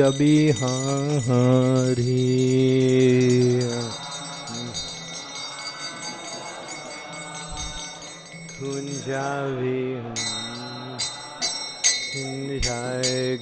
Madhava Kunja Bihari Kunja Bihari Jai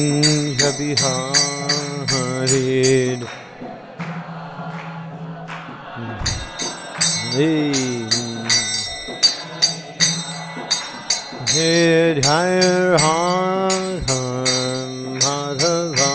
Kunja Bihari Hey Hey Dear Radha Madhava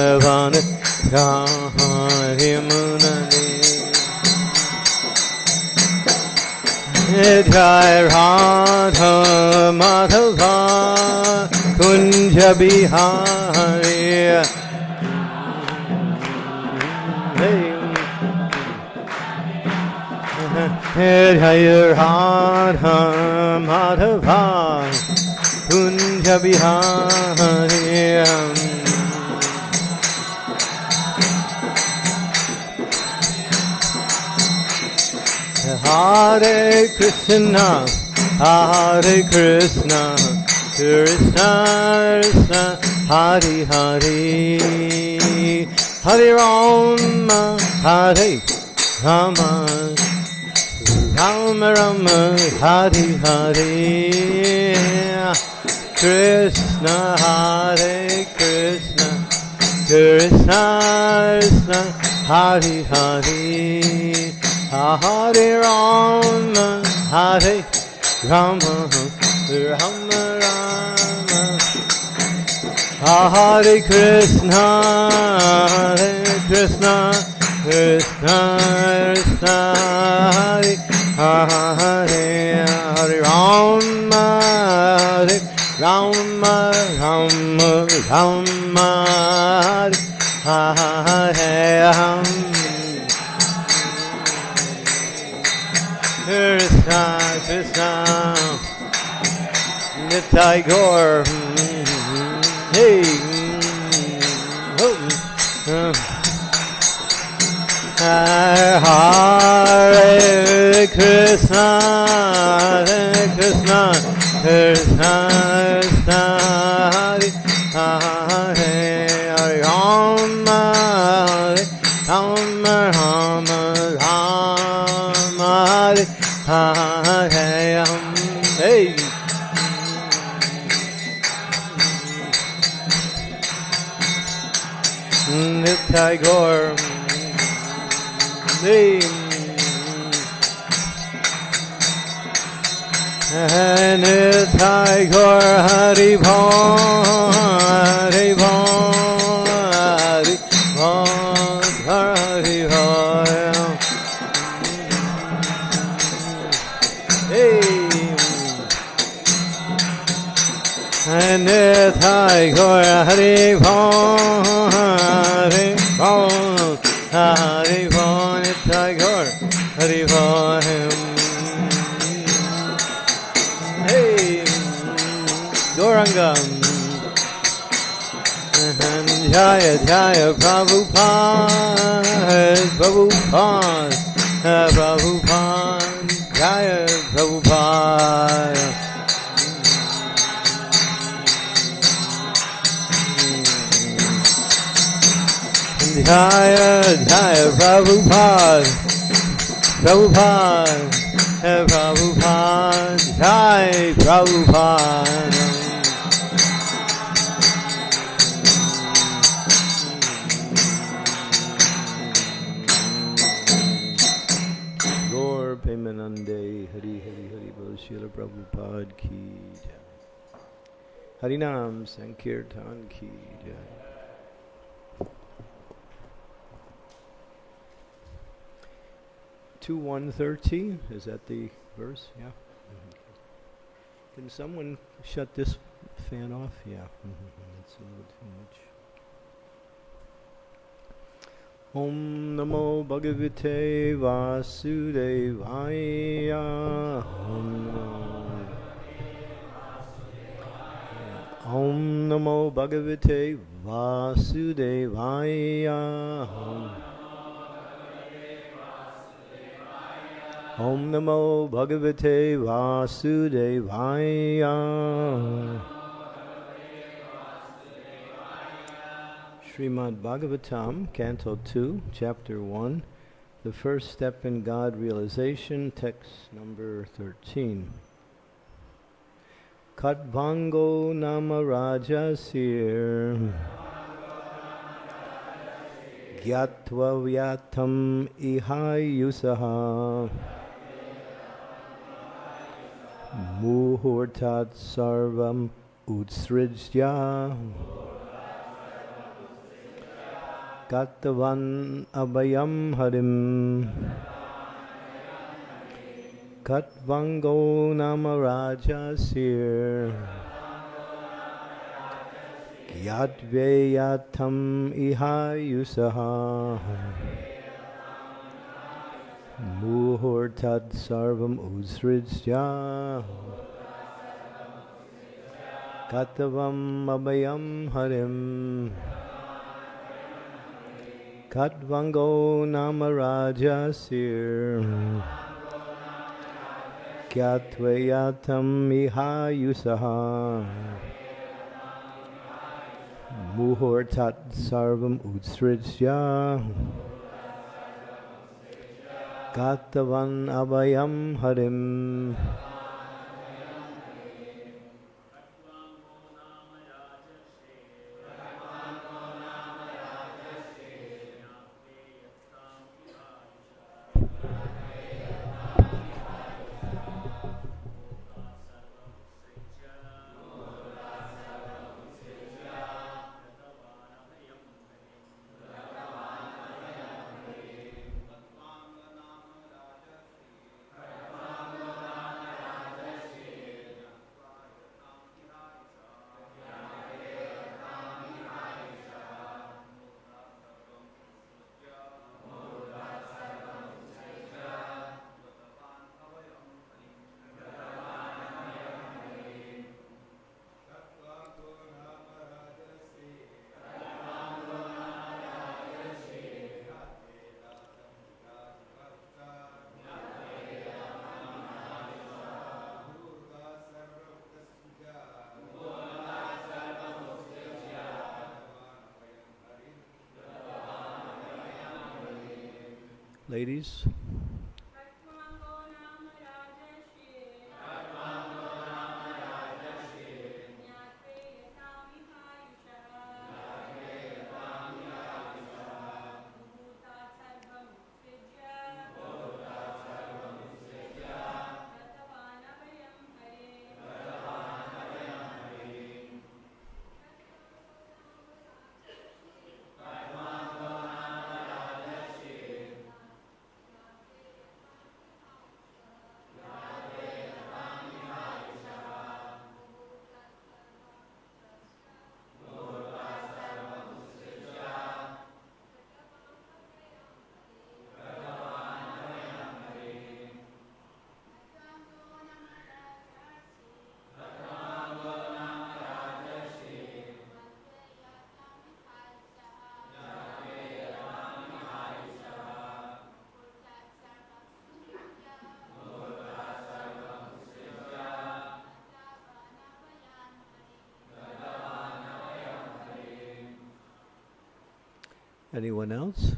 Vana Yamuna Thira Vana Yamuna Jai Radha Madhava Kunja Bihari Jai Hare Krishna, Hare Krishna, Krishna Krishna, Hare Hare, Hare Rama, Hare Rama, Rama Rama, Hare Hare, Krishna Hare Krishna, Krishna Krishna, Hare Hare. Hare Rama, Hare Rama, Rama Rama. Hare Krishna, Hare Krishna, Krishna Krishna, Hare Hare Hare Rama, Hare Rama, Rama Rama, Hare Hare. Krishna, Krishna, Nitai Gaur. Hey, Hare Krishna, Hare Krishna, Krishna Hey. Nitai Gaur Hari Bho, Hari Hari Hari. Hey. Nitai Gaur Hari Bho, Bho, Hari Nitai Gaur Hari Bho. Hey, Gauranga. Jaya Jaya Prabhupada, Prabhupada, Prabhupada, Jaya Prabhupada. Jaya Jaya Prabhupada, Prabhupada, Prabhupada, Jai Prabhupada. Gaur Premanande, Hari Hari Hari Bol Srila Prabhupada Ki. Harinam Sankirtan Ki 2113, is that the verse? Yeah. Mm-hmm. Mm-hmm. Can someone shut this fan off? Yeah. Mm-hmm. It's a little too much. Om Namo Bhagavate Vasudevaya. Om Namo, Om namo Bhagavate Vasudevaya. Om Namo Bhagavate Vasudevaya. Srimad Bhagavatam, Canto 2, Chapter 1, The First Step in God Realization, text number 13. Katvango Nama Rajasir Gyatva Vyatam Ihayusaha Muhurtat Sarvam Utsrijya. Gatavan Abhayam Harim. Katvango Nama Rajasir Yadveyatam Ihayusaha Muhurtad Sarvam Usrijya Katavam Abhayam Harim. Katvango Namarajasir Kyatvayatam Ihayusaha. Muhurtat Sarvam Utsrijya Katavan Abhayam Harim Ladies? Anyone else?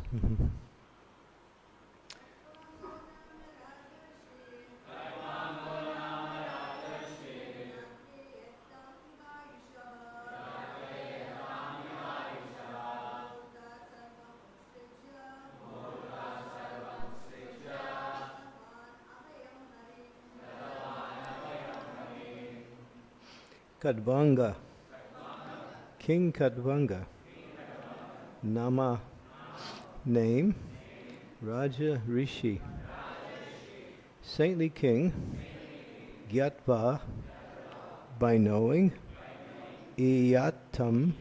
Kadvanga. King Kadvanga. Nama. Name. Raja Rishi. Saintly King. Gyatva. By knowing. Iyatam.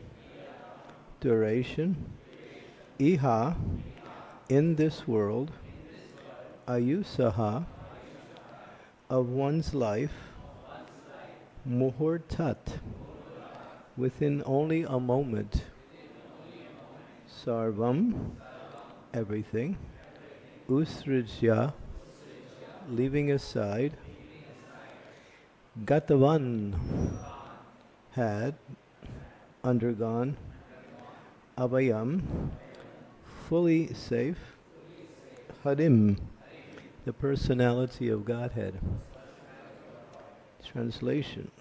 Duration. Iha. In this world. Ayusaha. Of one's life. Muhurtat. Within only a moment. Sarvam. Everything. Usrijya. Leaving aside. Gatavan. Had. Undergone. Abhayam. Fully safe. Harim. The personality of Godhead. Translation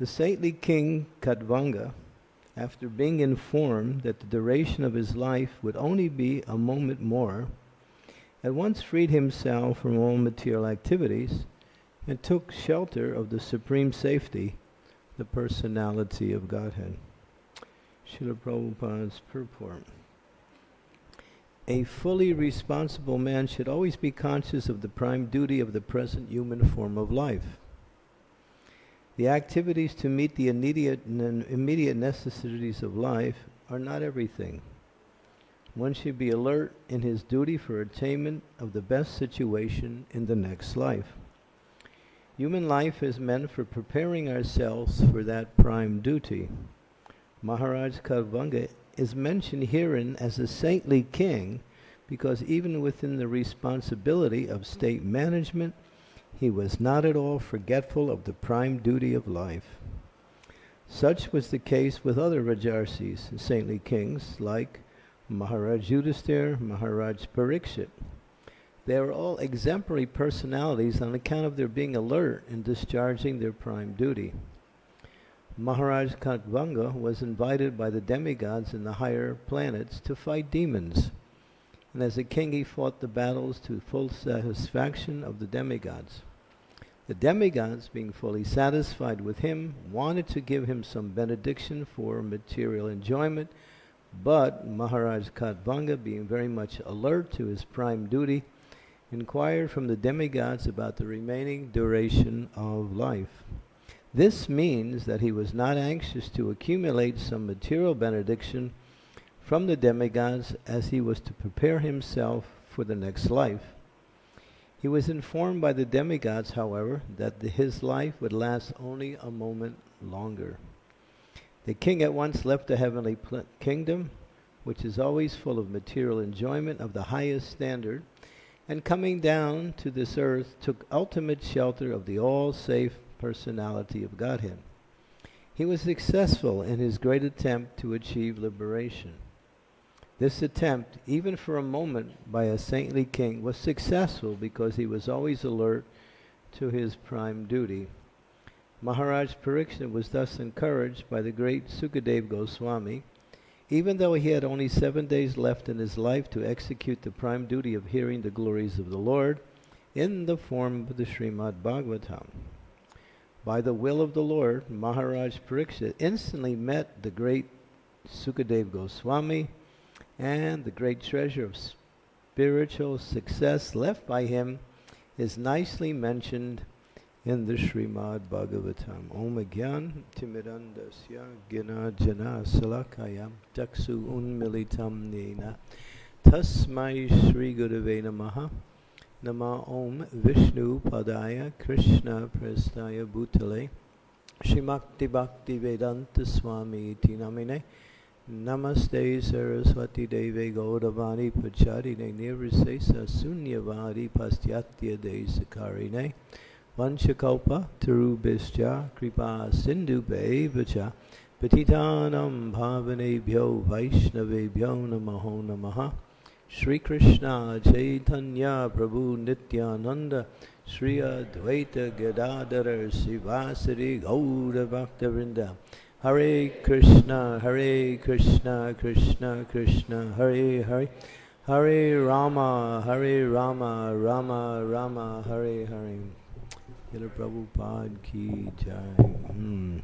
The saintly king Kadvanga, after being informed that the duration of his life would only be a moment more, at once freed himself from all material activities and took shelter of the supreme safety, the personality of Godhead. Srila Prabhupada's purport. A fully responsible man should always be conscious of the prime duty of the present human form of life. The activities to meet the immediate, immediate necessities of life are not everything. One should be alert in his duty for attainment of the best situation in the next life. Human life is meant for preparing ourselves for that prime duty. Maharaj Katvanga is mentioned herein as a saintly king because even within the responsibility of state management, he was not at all forgetful of the prime duty of life. Such was the case with other Rajarsis and saintly kings like Maharaj Yudhisthira, Maharaj Parikshit. They are all exemplary personalities on account of their being alert in discharging their prime duty. Maharaj Katvanga was invited by the demigods in the higher planets to fight demons. And as a king, he fought the battles to full satisfaction of the demigods. The demigods, being fully satisfied with him, wanted to give him some benediction for material enjoyment, but Maharaj Katvanga, being very much alert to his prime duty, inquired from the demigods about the remaining duration of life. This means that he was not anxious to accumulate some material benediction from the demigods as he was to prepare himself for the next life. He was informed by the demigods, however, that the, his life would last only a moment longer. The king at once left the heavenly kingdom, which is always full of material enjoyment of the highest standard, and coming down to this earth took ultimate shelter of the all safe personality of Godhead. He was successful in his great attempt to achieve liberation. This attempt, even for a moment, by a saintly king was successful because he was always alert to his prime duty. Maharaj Parikshit was thus encouraged by the great Sukadev Goswami, even though he had only seven days left in his life to execute the prime duty of hearing the glories of the Lord in the form of the Srimad Bhagavatam. By the will of the Lord, Maharaj Parikshit instantly met the great Sukadev Goswami and the great treasure of spiritual success left by him is nicely mentioned in the Srimad Bhagavatam. Om Gyan Timirandasya Gina Jana Salakayam Taksu Unmilitam Nena Tasmai Sri Gurave Namaha Nama Om Vishnu Padaya Krishna Prestaya Bhutale Shimakti Bhakti Vedanta Swami Iti Namine Namaste Saraswati Deve Gaudavani Pacharine Nirvisesa Sunyavadi Pastyatya Desakarine Vanchakalpa Tarubhischa Kripa Sindhu Vacha Patitanam Bhavanebhyo Vaishnavebhyo Namaho Namaha Shri Krishna Chaitanya Prabhu Nityananda Shri Advaita Gadadhara Sivasari Gauda Bhaktavinda Hare Krishna Hare Krishna Krishna Krishna Hare Hare Hare Rama Hare Rama Rama Rama Hare Hare Srila Prabhupada ki jai. Hmm.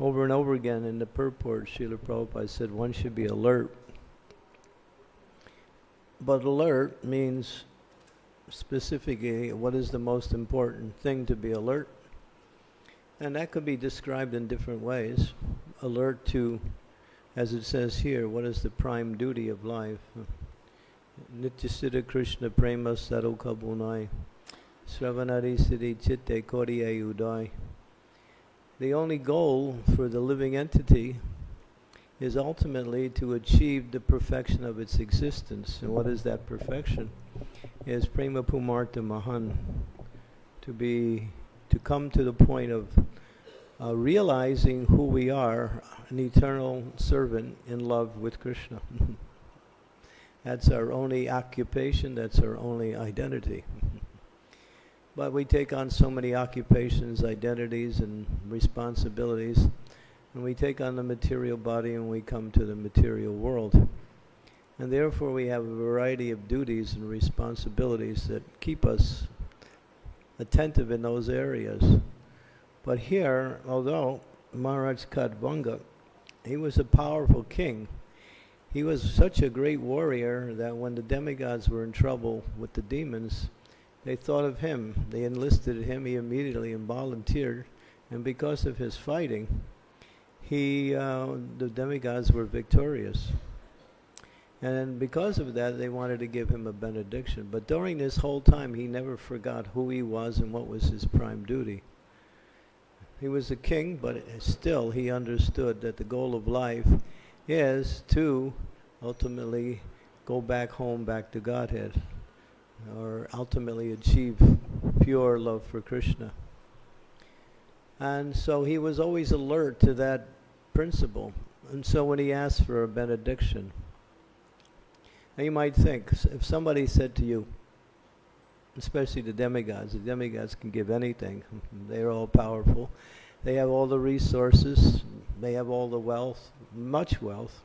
Over and over again in the purport, Srila Prabhupada said one should be alert. But alert means specifically what is the most important thing to be alert. And that could be described in different ways. Alert to, as it says here, what is the prime duty of life? Nityasiddha Krishna Prema Sarukabunai. Sravanari Siddhi Chitte Koriya Udai. The only goal for the living entity is ultimately to achieve the perfection of its existence. And what is that perfection? Is Prema Pumarta Mahan. To be, to come to the point of uh, realizing who we are, an eternal servant in love with Krishna. that's our only occupation, that's our only identity. But we take on so many occupations, identities, and responsibilities. And we take on the material body and we come to the material world. And therefore, we have a variety of duties and responsibilities that keep us attentive in those areas. But here, although Maharaj Kadvanga, he was a powerful king, he was such a great warrior that when the demigods were in trouble with the demons, they thought of him. They enlisted him. He immediately volunteered, and because of his fighting, he uh, the demigods were victorious. And because of that, they wanted to give him a benediction. But during this whole time, he never forgot who he was and what was his prime duty. He was a king, but still he understood that the goal of life is to ultimately go back home, back to Godhead or ultimately achieve pure love for Krishna. And so he was always alert to that principle. And so when he asked for a benediction, now you might think, if somebody said to you, especially the demigods, the demigods can give anything. They're all powerful. They have all the resources. They have all the wealth, much wealth.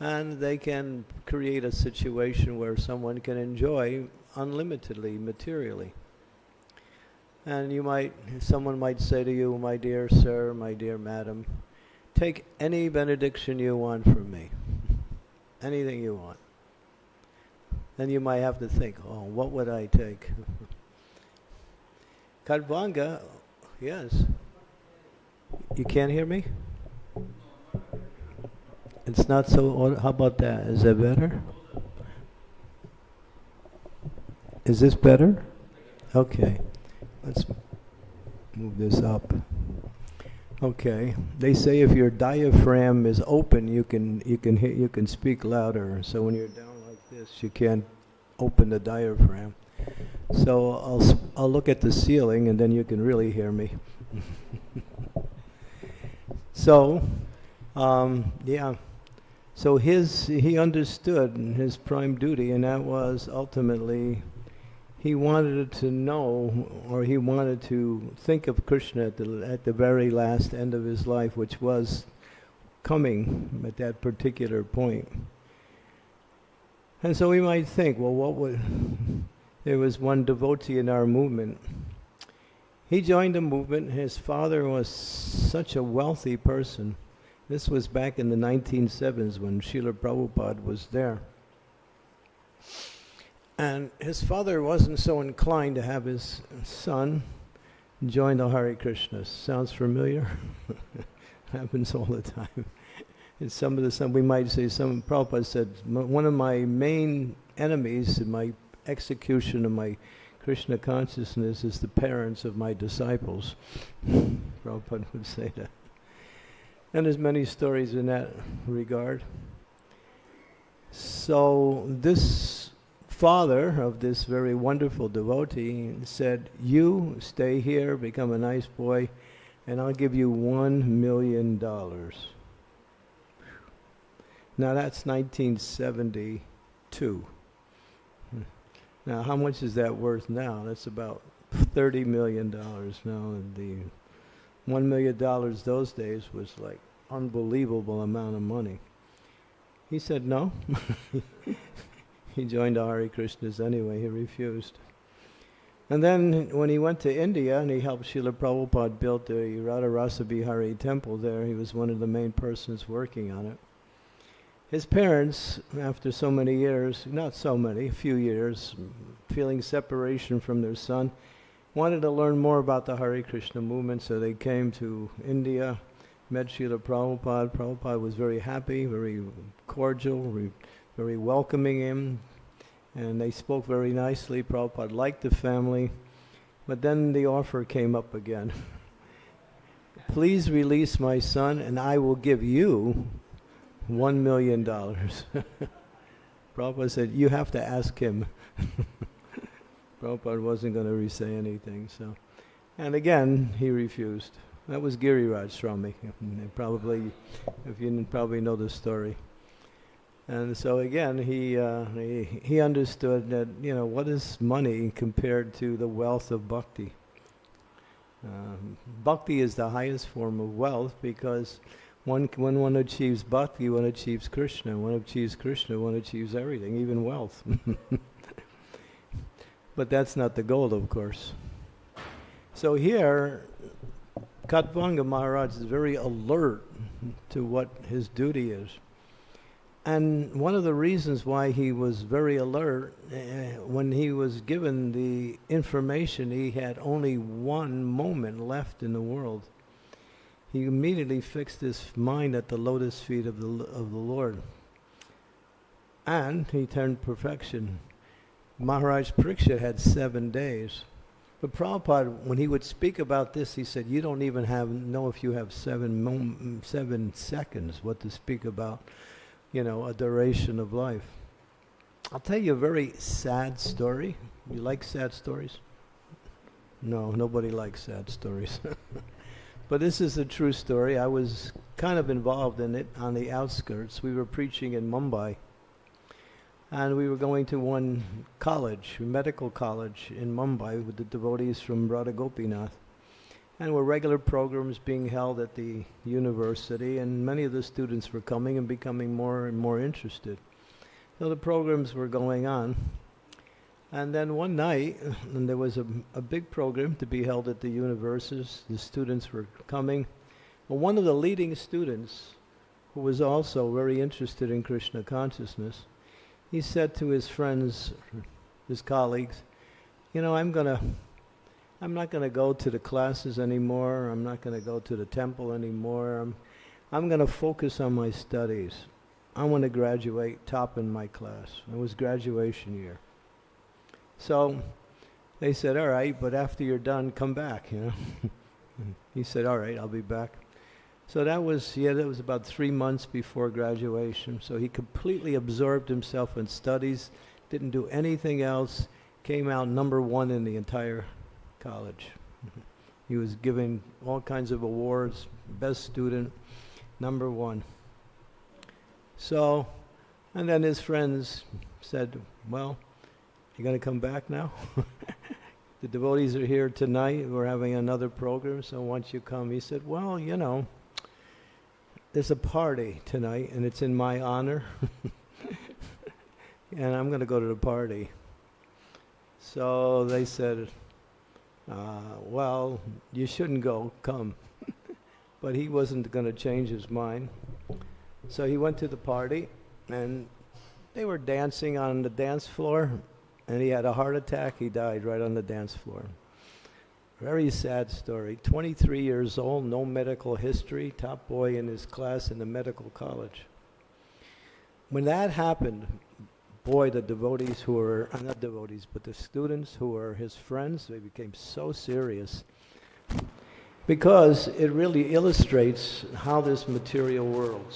And they can create a situation where someone can enjoy unlimitedly materially. And you might, someone might say to you, my dear sir, my dear madam, take any benediction you want from me. Anything you want. Then you might have to think, oh, what would I take? Kadvanga, yes. You can't hear me? It's not so, how about that? Is that better? Is this better? Okay. Let's move this up. Okay. They say if your diaphragm is open, you can you can hit, you can speak louder. So when you're down this, you can't open the diaphragm. So I'll I'll look at the ceiling and then you can really hear me. so, um, yeah. So his he understood his prime duty, and that was ultimately he wanted to know, or he wanted to think of Krishna at the at the very last end of his life, which was coming at that particular point. And so we might think, well, what would there was one devotee in our movement. He joined the movement. His father was such a wealthy person. This was back in the 1970s when Srila Prabhupada was there. And his father wasn't so inclined to have his son join the Hare Krishna. Sounds familiar? Happens all the time. And some of the, some we might say, some Prabhupada said, one of my main enemies in my execution of my Krishna consciousness is the parents of my disciples. Prabhupada would say that. And there's many stories in that regard. So this father of this very wonderful devotee said, you stay here, become a nice boy, and I'll give you one million dollars. Now that's 1972. Hmm. Now, how much is that worth now? That's about thirty million dollars now. The one million dollars those days was like unbelievable amount of money. He said no. he joined Hare Krishnas anyway. He refused. And then when he went to India and he helped Srila Prabhupada build the Radha Rasa Bihari temple there, he was one of the main persons working on it his parents, after so many years, not so many, a few years, feeling separation from their son, wanted to learn more about the Hare Krishna movement, so they came to India, met Srila Prabhupada. Prabhupada was very happy, very cordial, very, very welcoming him, and they spoke very nicely. Prabhupada liked the family, but then the offer came up again. Please release my son, and I will give you one million dollars. Prabhupada said, you have to ask him. Prabhupada wasn't going to say anything, so. And again, he refused. That was Giriraj Swami. Probably, if you probably know the story. And so again, he, uh, he, he understood that, you know, what is money compared to the wealth of bhakti? Uh, bhakti is the highest form of wealth because one, when one achieves bhakti, one achieves Krishna. One achieves Krishna, one achieves everything, even wealth. but that's not the goal, of course. So here, Khatvanga Maharaj is very alert to what his duty is. And one of the reasons why he was very alert, uh, when he was given the information, he had only one moment left in the world he immediately fixed his mind at the lotus feet of the, of the Lord. And he turned perfection. Maharaj Parikshit had seven days. But Prabhupada, when he would speak about this, he said, you don't even have know if you have seven, seven seconds what to speak about, you know, a duration of life. I'll tell you a very sad story. You like sad stories? No, nobody likes sad stories. But this is a true story. I was kind of involved in it on the outskirts. We were preaching in Mumbai. And we were going to one college, medical college in Mumbai with the devotees from Radha Gopinath. And were regular programs being held at the university, and many of the students were coming and becoming more and more interested. So the programs were going on. And then one night, and there was a, a big program to be held at the universities. The students were coming. Well, one of the leading students, who was also very interested in Krishna consciousness, he said to his friends, his colleagues, you know, I'm gonna, I'm not gonna go to the classes anymore. I'm not gonna go to the temple anymore. I'm, I'm gonna focus on my studies. I want to graduate top in my class. It was graduation year. So they said, all right, but after you're done, come back, you know. he said, all right, I'll be back. So that was, yeah, that was about three months before graduation. So he completely absorbed himself in studies, didn't do anything else, came out number one in the entire college. he was given all kinds of awards, best student, number one. So, and then his friends said, Well, you going to come back now? the devotees are here tonight. We're having another program, so once you come, he said, Well, you know, there's a party tonight, and it's in my honor. and I'm going to go to the party. So they said, uh, Well, you shouldn't go, come. but he wasn't going to change his mind. So he went to the party, and they were dancing on the dance floor, and he had a heart attack. He died right on the dance floor. Very sad story. 23 years old, no medical history, top boy in his class in the medical college. When that happened, boy, the devotees who were, uh, not devotees, but the students who were his friends, they became so serious. Because it really illustrates how this material world,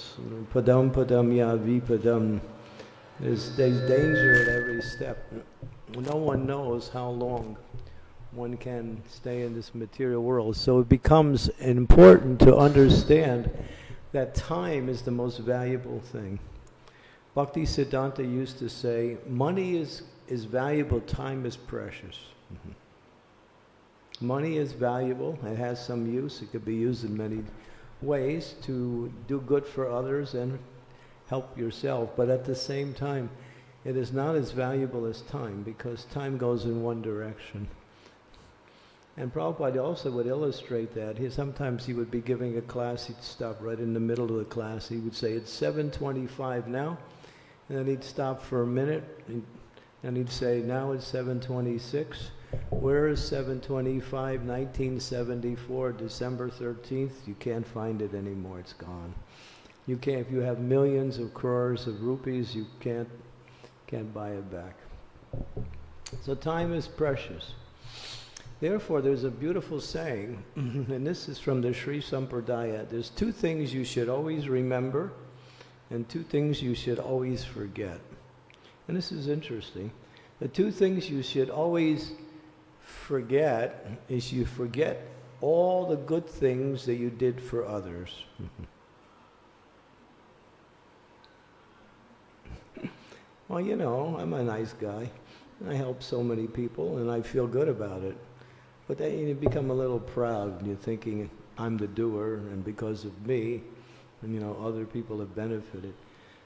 padam padam ya vipadam, there's, there's danger at every step. No one knows how long one can stay in this material world. So it becomes important to understand that time is the most valuable thing. Bhakti Siddhanta used to say, money is, is valuable, time is precious. Mm-hmm. Money is valuable, it has some use, it could be used in many ways to do good for others and help yourself, but at the same time, it is not as valuable as time because time goes in one direction. And Prabhupada also would illustrate that. He, sometimes he would be giving a class, he'd stop right in the middle of the class. He would say, it's 7.25 now. And then he'd stop for a minute, and he'd say, now it's 7.26. Where is 725, 1974, December 13th? You can't find it anymore, it's gone. You can't, if you have millions of crores of rupees, you can't, can't buy it back. So time is precious. Therefore, there's a beautiful saying, and this is from the Sri Sampradaya. There's two things you should always remember, and two things you should always forget. And this is interesting. The two things you should always forget is you forget all the good things that you did for others. well, you know, I'm a nice guy. I help so many people, and I feel good about it. But then you become a little proud, and you're thinking, I'm the doer, and because of me, and you know, other people have benefited.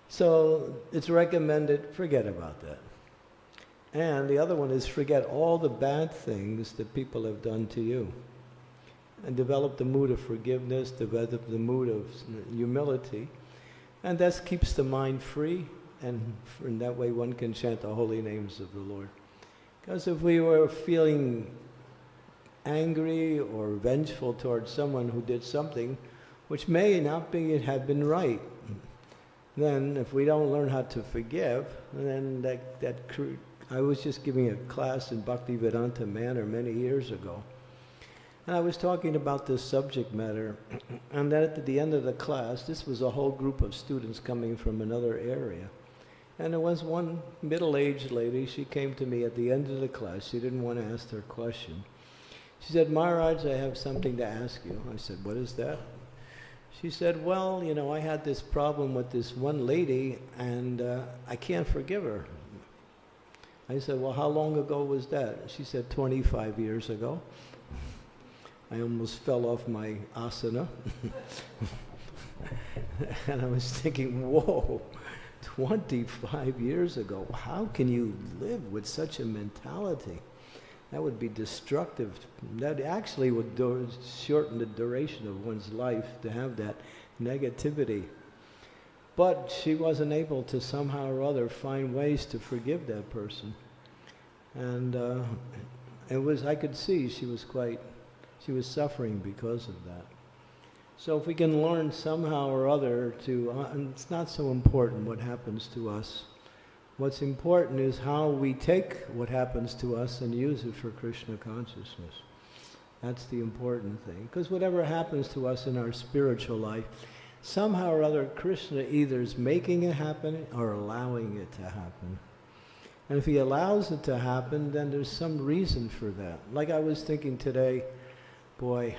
So it's recommended, forget about that. And the other one is forget all the bad things that people have done to you. And develop the mood of forgiveness, develop the mood of humility. And that keeps the mind free, and in that way one can chant the holy names of the Lord. Because if we were feeling angry or vengeful towards someone who did something which may not be have been right, then if we don't learn how to forgive, then that, that I was just giving a class in Bhakti Vedanta Manor many years ago. And I was talking about this subject matter, and then at the end of the class, this was a whole group of students coming from another area. And there was one middle-aged lady, she came to me at the end of the class, she didn't want to ask her question. She said, Maharaj, I have something to ask you. I said, what is that? She said, well, you know, I had this problem with this one lady, and uh, I can't forgive her. I said, well, how long ago was that? She said, 25 years ago. I almost fell off my asana. and I was thinking, whoa, 25 years ago, how can you live with such a mentality? That would be destructive. That actually would shorten the duration of one's life to have that negativity. But she wasn't able to somehow or other find ways to forgive that person. And uh, it was, I could see she was quite, she was suffering because of that. So if we can learn somehow or other to, uh, it's not so important what happens to us. What's important is how we take what happens to us and use it for Krishna consciousness. That's the important thing. Because whatever happens to us in our spiritual life, somehow or other Krishna either is making it happen or allowing it to happen. And if he allows it to happen, then there's some reason for that. Like I was thinking today, boy,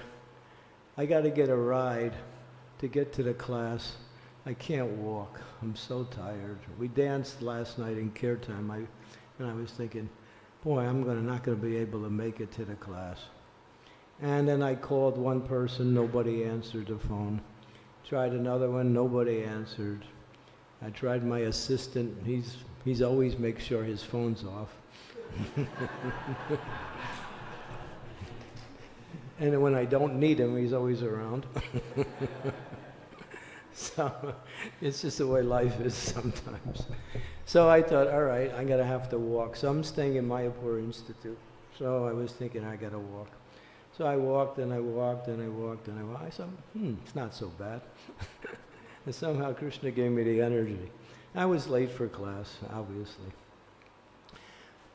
I got to get a ride to get to the class. I can't walk. I'm so tired. We danced last night in kirtan, I, and I was thinking, boy, I'm gonna, not going to be able to make it to the class. And then I called one person, nobody answered the phone. Tried another one, nobody answered. I tried my assistant, he's, he's always makes sure his phone's off. and when I don't need him, he's always around. so it's just the way life is sometimes. So I thought, all right, I'm gonna have to walk. So I'm staying in Mayapur Institute. So I was thinking I gotta walk. So I walked and I walked and I walked and I walked. I said, hmm, it's not so bad. and somehow Krishna gave me the energy. I was late for class, obviously.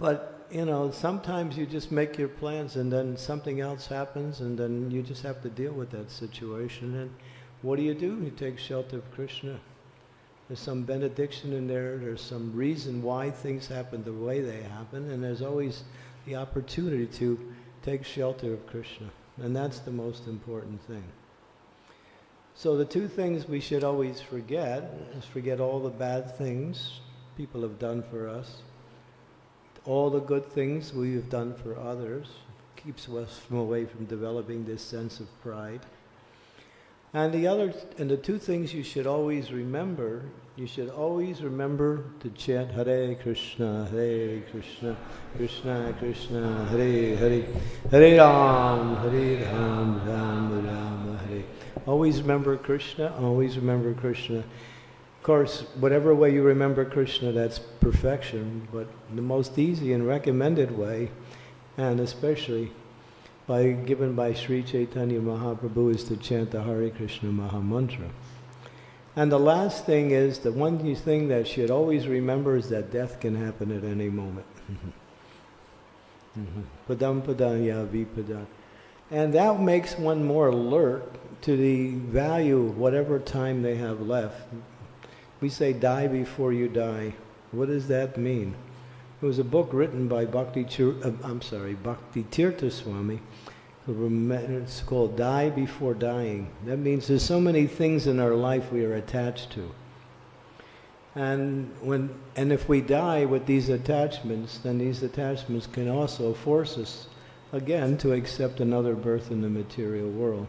But, you know, sometimes you just make your plans and then something else happens and then you just have to deal with that situation. And what do you do? You take shelter of Krishna. There's some benediction in there. There's some reason why things happen the way they happen. And there's always the opportunity to take shelter of Krishna. And that's the most important thing. So the two things we should always forget is forget all the bad things people have done for us, all the good things we have done for others, keeps us from away from developing this sense of pride. And the other, and the two things you should always remember, you should always remember to chant Hare Krishna, Hare Krishna, Krishna Krishna, Hare Hare, Hare Ram, Hare Ram, Ram Ram, Hare. Always remember Krishna, always remember Krishna. Of course, whatever way you remember Krishna, that's perfection, but the most easy and recommended way, and especially by, given by Sri Chaitanya Mahaprabhu is to chant the Hare Krishna Maha Mantra. And the last thing is, the one thing that should always remember is that death can happen at any moment. Mm-hmm. Padam padam ya vipada. And that makes one more alert to the value of whatever time they have left. We say die before you die. What does that mean? It was a book written by Bhakti, uh, I'm sorry, Bhakti Tirtha Swami. It's called Die Before Dying. That means there's so many things in our life we are attached to. And when and if we die with these attachments, then these attachments can also force us again to accept another birth in the material world.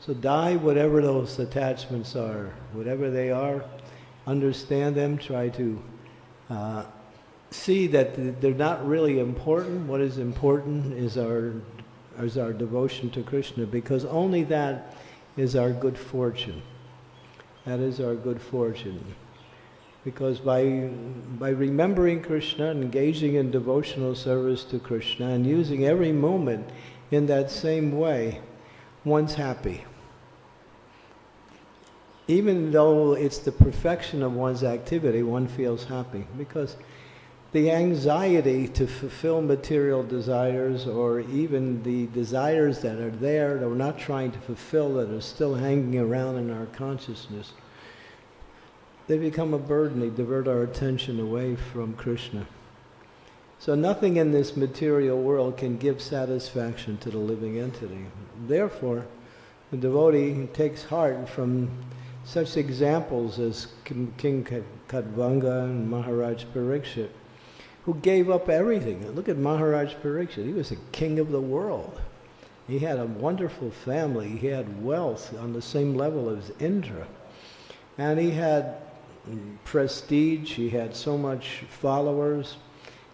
So die whatever those attachments are, whatever they are, understand them, try to uh, see that they're not really important. What is important is our, is our devotion to Krishna because only that is our good fortune. That is our good fortune. Because by, by remembering Krishna, engaging in devotional service to Krishna, and using every moment in that same way, one's happy. Even though it's the perfection of one's activity, one feels happy because the anxiety to fulfill material desires or even the desires that are there that we're not trying to fulfill that are still hanging around in our consciousness, they become a burden. They divert our attention away from Krishna. So nothing in this material world can give satisfaction to the living entity. Therefore, the devotee takes heart from such examples as King Katvanga and Maharaj Parikshit who gave up everything. Look at Maharaj Parikshit. He was the king of the world. He had a wonderful family. He had wealth on the same level as Indra. And he had prestige. He had so much followers.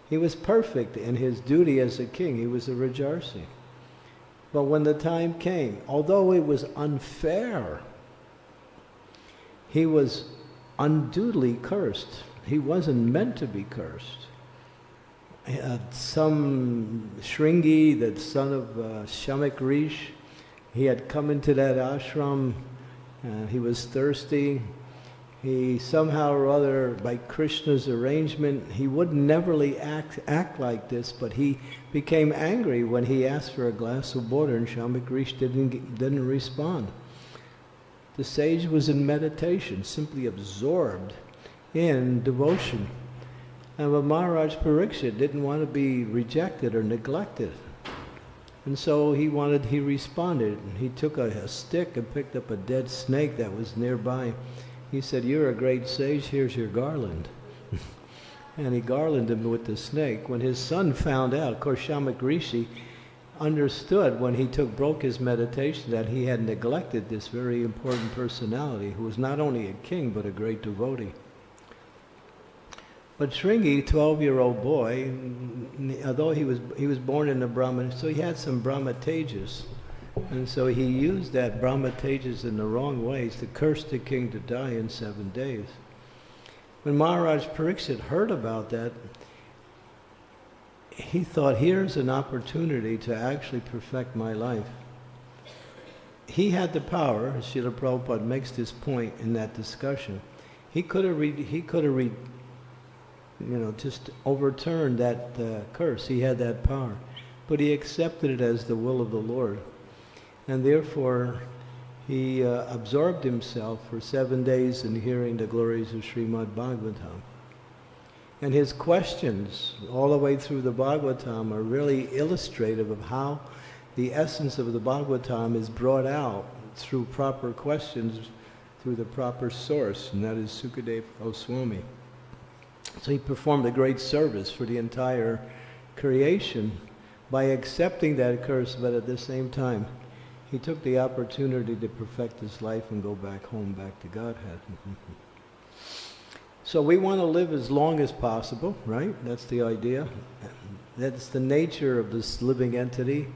He was perfect in his duty as a king. He was a Rajarsi. But when the time came, although it was unfair, he was unduly cursed. He wasn't meant to be cursed uh, some Shringi, the son of uh, Rish, he had come into that ashram and he was thirsty. He somehow or other, by Krishna's arrangement, he would neverly act, act like this, but he became angry when he asked for a glass of water and Shamik Rish didn't, didn't respond. The sage was in meditation, simply absorbed in devotion. And but Maharaj Parikshit didn't want to be rejected or neglected. And so he wanted, he responded. And he took a, a, stick and picked up a dead snake that was nearby. he said, You're a great sage, here's your garland. and he garlanded him with the snake. When his son found out, of course, Shamak Rishi understood when he took broke his meditation that he had neglected this very important personality who was not only a king but a great devotee. But Shringi, 12-year-old boy, although he was he was born in a Brahmin, so he had some Brahma tejas. And so he used that Brahma tejas in the wrong ways to curse the king to die in seven days. When Maharaj Parikshit heard about that, he thought, here's an opportunity to actually perfect my life. He had the power, Srila Prabhupada makes this point in that discussion. He could have, he could have, you know, just overturned that uh, curse. He had that power. But he accepted it as the will of the Lord. And therefore, he uh, absorbed himself for seven days in hearing the glories of Srimad Bhagavatam. And his questions all the way through the Bhagavatam are really illustrative of how the essence of the Bhagavatam is brought out through proper questions through the proper source, and that is Sukadeva Goswami. So he performed a great service for the entire creation by accepting that curse, but at the same time, he took the opportunity to perfect his life and go back home, back to Godhead. so we want to live as long as possible, right? That's the idea. That's the nature of this living entity.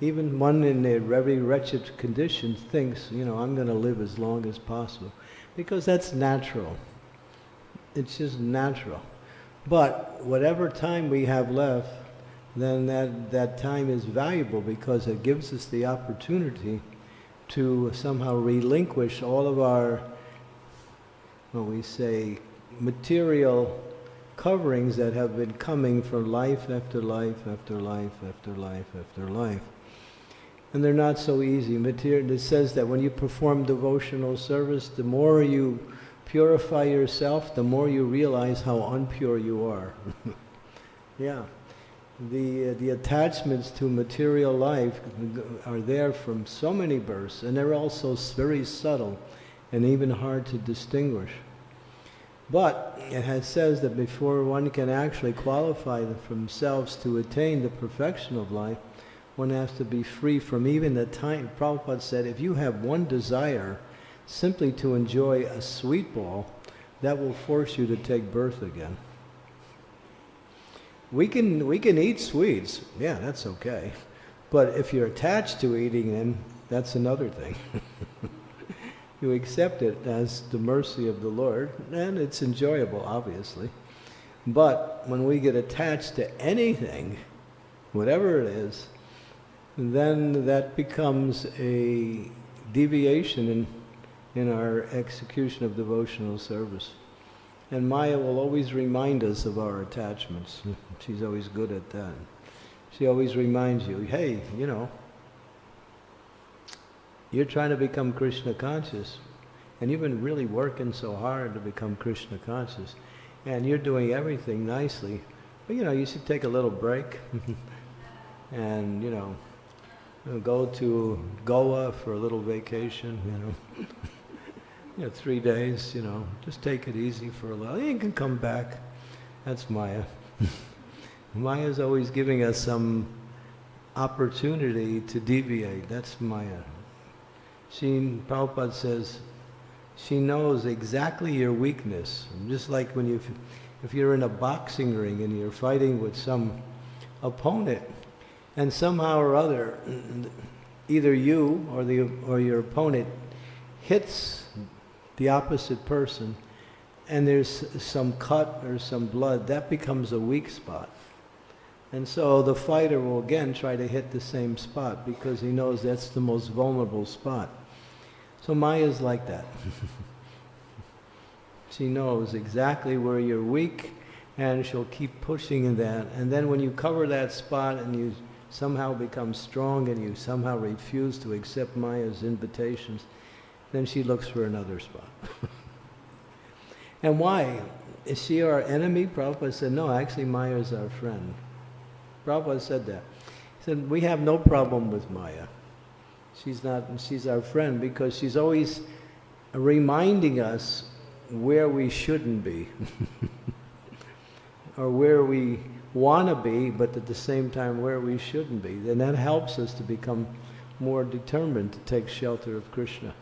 Even one in a very wretched condition thinks, you know, I'm going to live as long as possible. Because that's natural. It's just natural. But whatever time we have left, then that, that time is valuable because it gives us the opportunity to somehow relinquish all of our, what we say, material coverings that have been coming for life after life after life after life after life. And they're not so easy. Material, it says that when you perform devotional service, the more you purify yourself, the more you realize how unpure you are. yeah the, uh, the attachments to material life are there from so many births, and they're also very subtle and even hard to distinguish. But it has, says that before one can actually qualify themselves to attain the perfection of life, one has to be free from even the time. Prabhupada said, if you have one desire simply to enjoy a sweet ball, that will force you to take birth again. We can, we can eat sweets. Yeah, that's okay. But if you're attached to eating them, that's another thing. you accept it as the mercy of the Lord, and it's enjoyable, obviously. But when we get attached to anything, whatever it is, then that becomes a deviation in, in our execution of devotional service. And Maya will always remind us of our attachments. She's always good at that. She always reminds you, hey, you know, you're trying to become Krishna conscious, and you've been really working so hard to become Krishna conscious, and you're doing everything nicely, but you know, you should take a little break and, you know, go to Goa for a little vacation, you know. you know, three days, you know, just take it easy for a while. You can come back. That's Maya. Maya's always giving us some opportunity to deviate. That's Maya. She, Prabhupada says, she knows exactly your weakness. Just like when you, if you're in a boxing ring and you're fighting with some opponent, and somehow or other, either you or the or your opponent hits the opposite person, and there's some cut or some blood, that becomes a weak spot. And so the fighter will again try to hit the same spot because he knows that's the most vulnerable spot. So Maya's like that. she knows exactly where you're weak and she'll keep pushing in that. And then when you cover that spot and you somehow become strong and you somehow refuse to accept Maya's invitations, then she looks for another spot. and why? Is she our enemy? Prabhupada said, no, actually Maya is our friend. Prabhupada said that. He said, we have no problem with Maya. She's not, she's our friend because she's always reminding us where we shouldn't be, or where we want to be, but at the same time where we shouldn't be. Then that helps us to become more determined to take shelter of Krishna.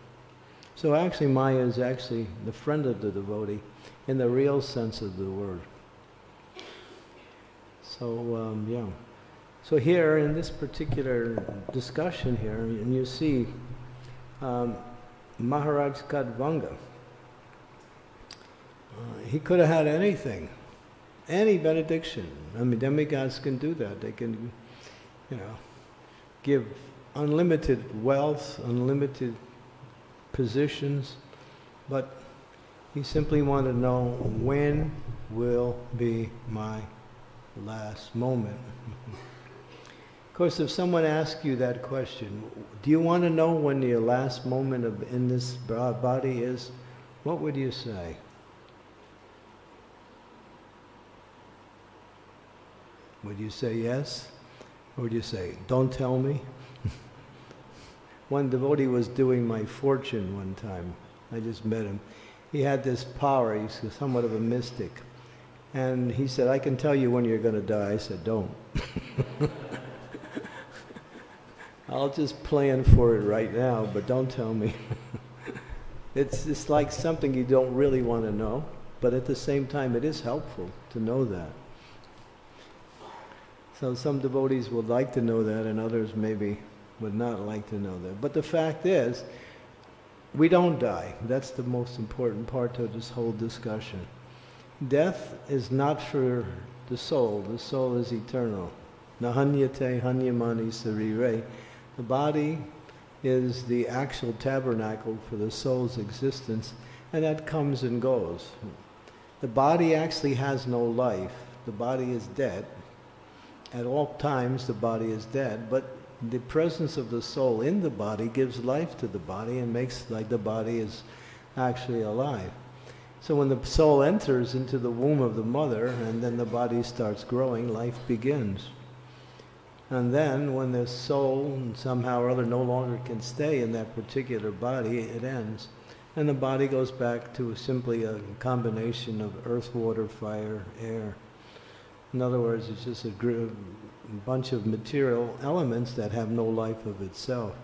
So actually, Maya is actually the friend of the devotee in the real sense of the word. So, um, yeah. So here in this particular discussion here, and you see um, Maharaj Katvanga, uh, he could have had anything, any benediction. I mean, demigods can do that. They can, you know, give unlimited wealth, unlimited positions, but he simply wanted to know when will be my last moment. course, if someone asks you that question, do you want to know when your last moment of in this body is? What would you say? Would you say yes? Or would you say, don't tell me? one devotee was doing my fortune one time. I just met him. He had this power, he's somewhat of a mystic. And he said, I can tell you when you're going to die. I said, don't. I'll just plan for it right now, but don't tell me. it's just like something you don't really want to know, but at the same time, it is helpful to know that. So some devotees would like to know that, and others maybe would not like to know that. But the fact is, we don't die. That's the most important part of this whole discussion. Death is not for the soul. The soul is eternal. Nahanyate hanyamani sarire. The body is the actual tabernacle for the soul's existence, and that comes and goes. The body actually has no life. The body is dead, at all times the body is dead, but the presence of the soul in the body gives life to the body and makes like the body is actually alive. So when the soul enters into the womb of the mother and then the body starts growing, life begins. And then when the soul somehow or other no longer can stay in that particular body, it ends. And the body goes back to simply a combination of earth, water, fire, air. In other words, it's just a bunch of material elements that have no life of itself.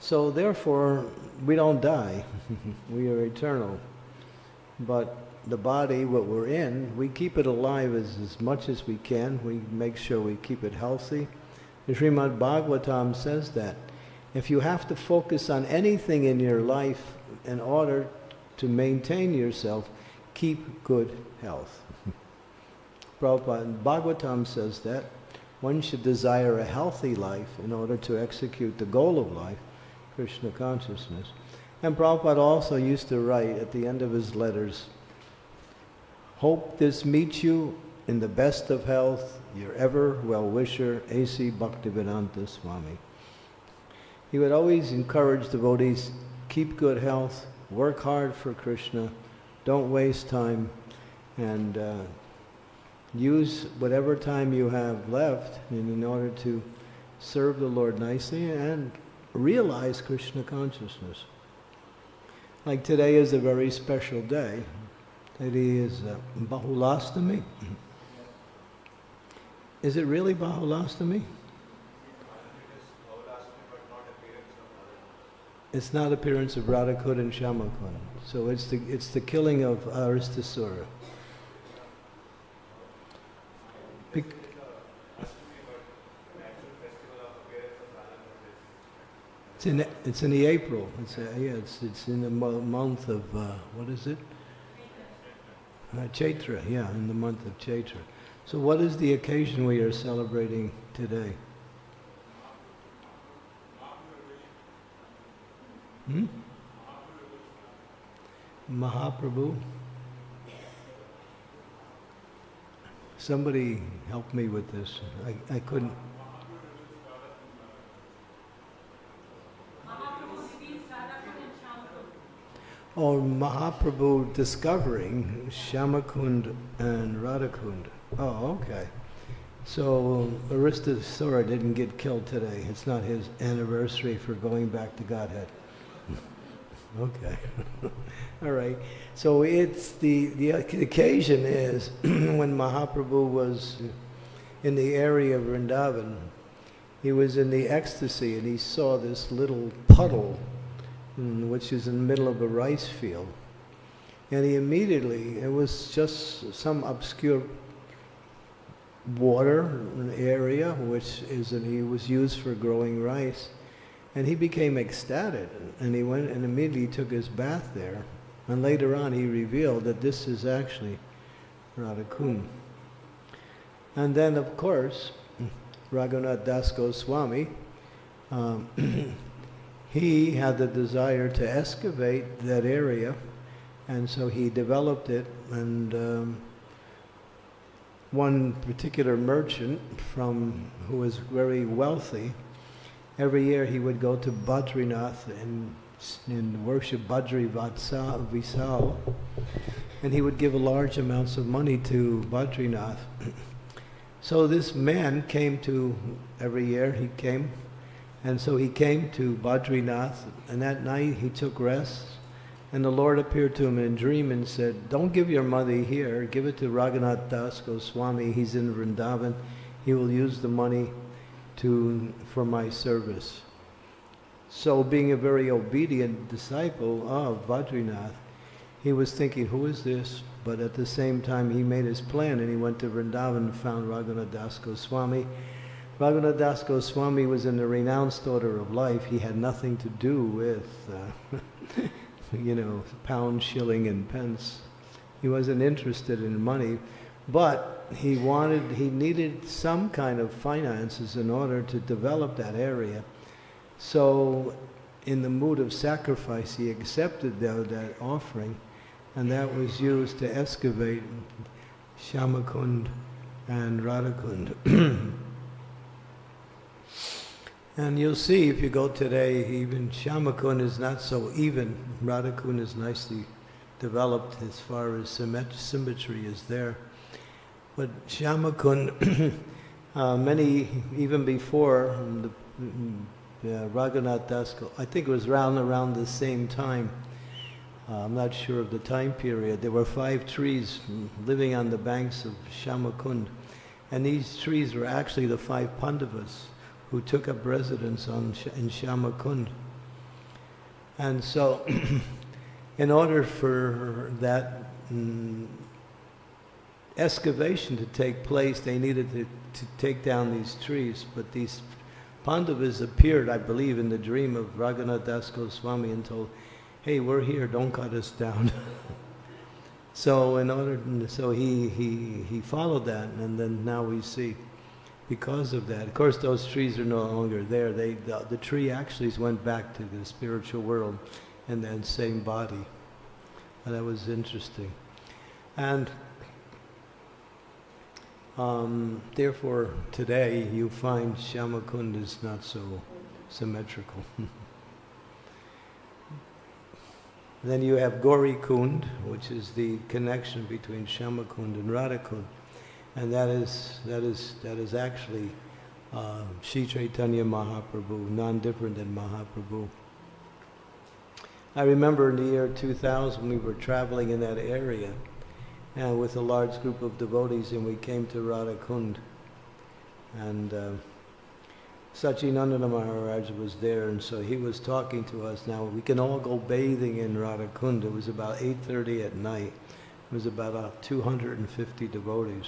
So therefore, we don't die. we are eternal. But the body, what we're in, we keep it alive as, as much as we can. We make sure we keep it healthy. The Srimad Bhagavatam says that. If you have to focus on anything in your life in order to maintain yourself, keep good health. Prabhupada, Bhagavatam says that one should desire a healthy life in order to execute the goal of life, Krishna consciousness. And Prabhupada also used to write at the end of his letters, Hope this meets you in the best of health, your ever well-wisher, A.C. Bhaktivedanta Swami. He would always encourage devotees, keep good health, work hard for Krishna, don't waste time, and uh, use whatever time you have left in, in order to serve the Lord nicely and realize Krishna consciousness. Like today is a very special day. Today is uh, Bahulastami. Is it really Bahulastami? It's not appearance of Radhakund and Shyamakund. So it's the, it's the killing of Aristasura. It's in it's in the April. It's uh, yeah. It's it's in the mo month of uh, what is it? Uh, Chaitra. Yeah, in the month of Chaitra. So, what is the occasion we are celebrating today? Hmm? Mahaprabhu. Somebody help me with this. I, I couldn't. Or Mahaprabhu discovering Shyamakund and Radhakund. Oh, okay. So Aristasura didn't get killed today. It's not his anniversary for going back to Godhead. okay. All right. So it's the, the occasion is when Mahaprabhu was in the area of Vrindavan, he was in the ecstasy and he saw this little puddle, which is in the middle of a rice field. And he immediately, it was just some obscure water area, which is, and he was used for growing rice. And he became ecstatic, and he went and immediately took his bath there. And later on, he revealed that this is actually Radhakund. And then, of course, Raghunath Das Goswami, um, he had the desire to excavate that area, and so he developed it. And um, one particular merchant from who was very wealthy, every year he would go to Badrinath and, and worship Badri Vatsal, Visal, and he would give a large amounts of money to Badrinath. So this man came to, every year he came, and so he came to Badrinath, and that night he took rest, and the Lord appeared to him in a dream and said, don't give your money here, give it to Raghunath Das Goswami, he's in Vrindavan, he will use the money to, for my service. So being a very obedient disciple of Badrinath, he was thinking, who is this? But at the same time, he made his plan and he went to Vrindavan and found Raghunath Das Goswami. Raghunath Das Goswami was in the renounced order of life. He had nothing to do with, uh, you know, pound, shilling, and pence. He wasn't interested in money, but he wanted, he needed some kind of finances in order to develop that area. So in the mood of sacrifice, he accepted that, that offering and that was used to excavate Shyamakund and Radhakund. and you'll see if you go today, even Shyamakund is not so even. Radhakund is nicely developed as far as symmetry is there. But Shyamakund, uh, many, even before the, uh, Raghunath Dasko, I think it was around around the same time, uh, I'm not sure of the time period. There were five trees living on the banks of Shamakund. And these trees were actually the five Pandavas who took up residence on, in Shamakund. And so, in order for that mm, excavation to take place, they needed to, to take down these trees. But these Pandavas appeared, I believe, in the dream of Raghunath Das Goswami and told, hey, we're here, don't cut us down. so in order, so he, he, he followed that, and then now we see, because of that, of course those trees are no longer there. They, the, the tree actually went back to the spiritual world in that same body. And that was interesting. And um, therefore, today you find Shamakund is not so symmetrical. Then you have Gauri Kund, which is the connection between Shamakund and Radhakund. And that is, that is, that is actually uh, Sri Chaitanya Mahaprabhu, non-different than Mahaprabhu. I remember in the year 2000 we were traveling in that area and with a large group of devotees and we came to Radhakund. And uh, Sachinandana Maharaj was there, and so he was talking to us. Now, we can all go bathing in Radhakund. It was about 8.30 at night. It was about uh, 250 devotees.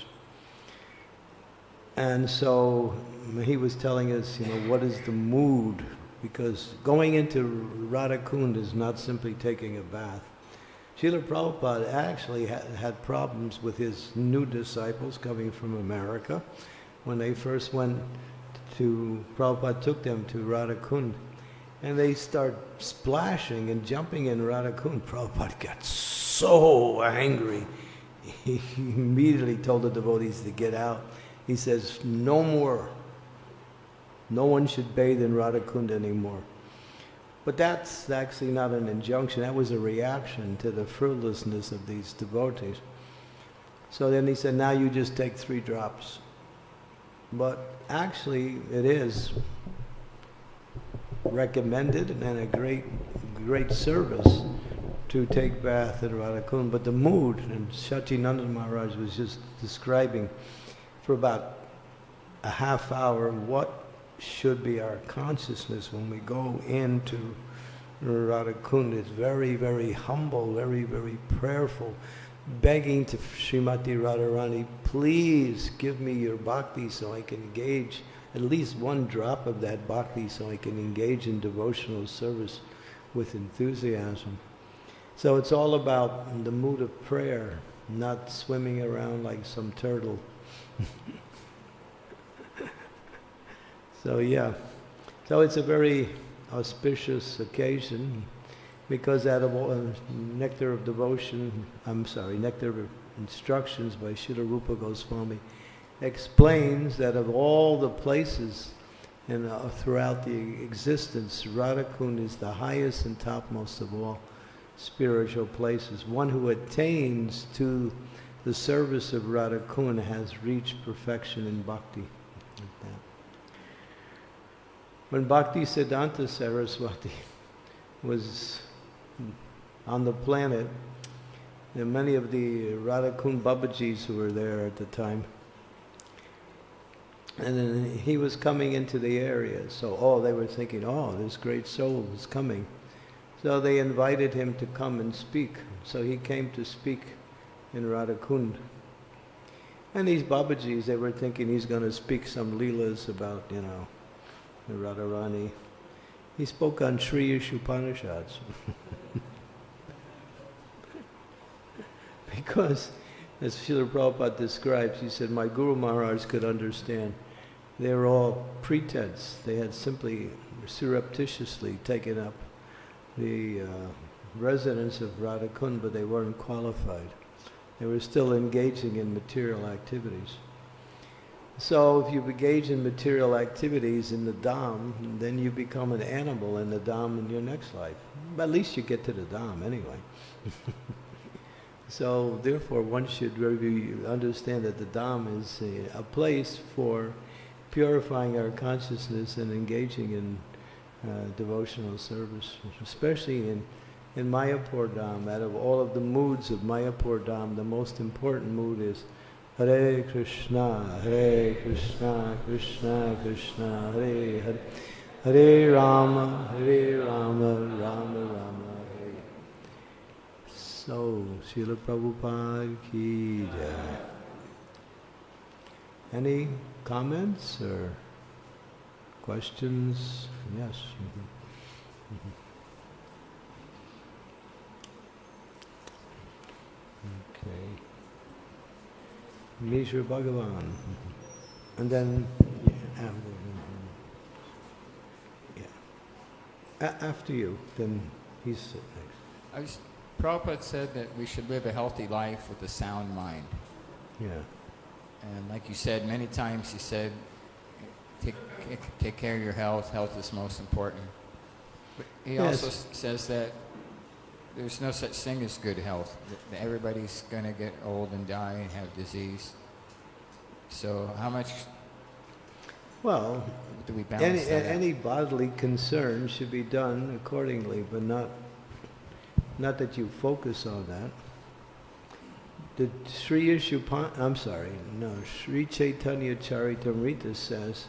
And so he was telling us, you know, what is the mood? Because going into Radhakund is not simply taking a bath. Srila Prabhupada actually had, had problems with his new disciples coming from America when they first went to, Prabhupada took them to Radhakund and they start splashing and jumping in Radhakund. Prabhupada got so angry. He immediately told the devotees to get out. He says, no more. No one should bathe in Radhakund anymore. But that's actually not an injunction. That was a reaction to the fruitlessness of these devotees. So then he said, now you just take three drops. But actually, it is recommended and a great, great service to take bath at Radhakund, but the mood, and Shachinanda Maharaj was just describing for about a half hour what should be our consciousness when we go into Radhakund. It's very, very humble, very, very prayerful, begging to Srimati Radharani, please give me your bhakti so I can engage at least one drop of that bhakti so I can engage in devotional service with enthusiasm. So it's all about the mood of prayer, not swimming around like some turtle. so yeah, so it's a very auspicious occasion because out of all, uh, Nectar of Devotion, I'm sorry, Nectar of Instructions by Srila Rupa Goswami explains that of all the places and uh, throughout the existence, Radhakund is the highest and topmost of all spiritual places. One who attains to the service of Radhakund has reached perfection in bhakti. Like. When Bhakti Siddhanta Saraswati was on the planet, many of the Radhakund Babajis who were there at the time, and then he was coming into the area. So, oh, they were thinking, oh, this great soul is coming. So they invited him to come and speak. So he came to speak in Radhakund. And these Babajis, they were thinking he's going to speak some leelas about, you know, Radharani. He spoke on Sri Upanishads. because, as Srila Prabhupada describes, he said, my Guru Maharaj could understand they were all pretense. They had simply surreptitiously taken up the uh, residence of Radhakund, but they weren't qualified. They were still engaging in material activities. So if you engage in material activities in the Dham, then you become an animal in the Dham in your next life. At least you get to the Dham anyway. so therefore one should really understand that the Dham is a, a place for purifying our consciousness and engaging in uh, devotional service, especially in, in Mayapur Dham. Out of all of the moods of Mayapur Dham, the most important mood is Hare Krishna, Hare Krishna, Krishna Krishna, Hare Hare, Hare Rama, Hare Rama, Rama Rama, Hare. So, Srila Prabhupada ki jai. Any comments or questions? Yes. Mhm. Mhm. Okay. Mishra Bhagavan. And then, yeah, yeah. After you, then he's sitting next. I was, Prabhupada said that we should live a healthy life with a sound mind. Yeah. And like you said, many times he said, take, take care of your health. Health is most important. But he Yes. also says that there's no such thing as good health. Everybody's going to get old and die and have disease. So how much Well, do we any, balance that any bodily concern should be done accordingly, but not, not that you focus on that. The Sri Ishupan, I'm sorry, no, Sri Chaitanya Charitamrita says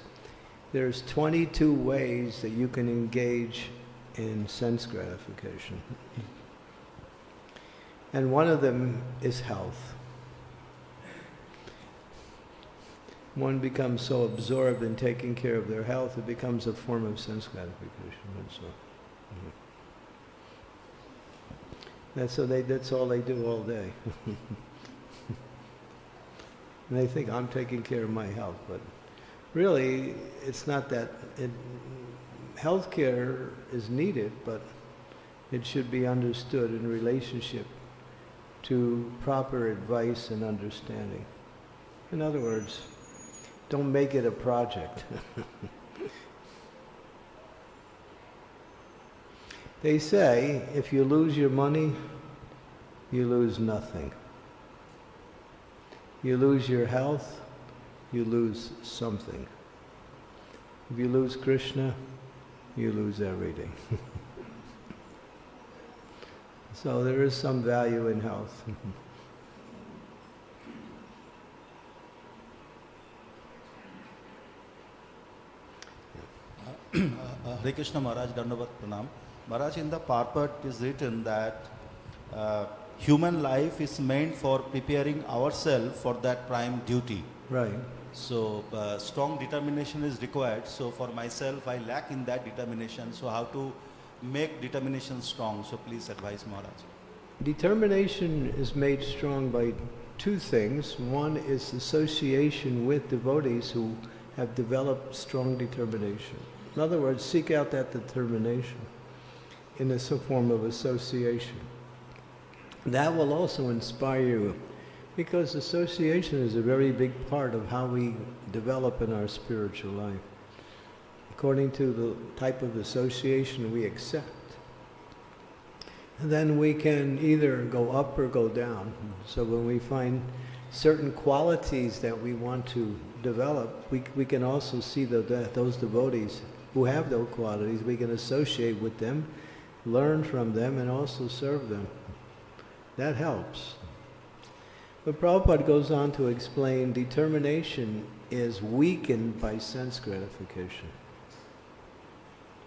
there's 22 ways that you can engage in sense gratification. And one of them is health. One becomes so absorbed in taking care of their health, it becomes a form of sense gratification. And so, mhm. That's so they. That's all they do all day. and they think I'm taking care of my health, but really, it's not that. It, healthcare is needed, but it should be understood in relationship to proper advice and understanding. In other words, don't make it a project. they say if you lose your money, you lose nothing. You lose your health, you lose something. If you lose Krishna, you lose everything. So there is some value in health. Uh, Hare Krishna Maharaj, Dandavat Pranam. Maharaj, in the purport is written that uh, human life is meant for preparing ourselves for that prime duty. right. So uh, strong determination is required. So for myself, I lack in that determination. So how to make determination strong? So please advise Maharaj. Determination is made strong by two things. One is association with devotees who have developed strong determination. In other words, seek out that determination in a form of association. That will also inspire you because association is a very big part of how we develop in our spiritual life. According to the type of association we accept And then we can either go up or go down. So when we find certain qualities that we want to develop, we, we can also see the, that those devotees who have those qualities, we can associate with them, learn from them, and also serve them. That helps. But Prabhupada goes on to explain determination is weakened by sense gratification,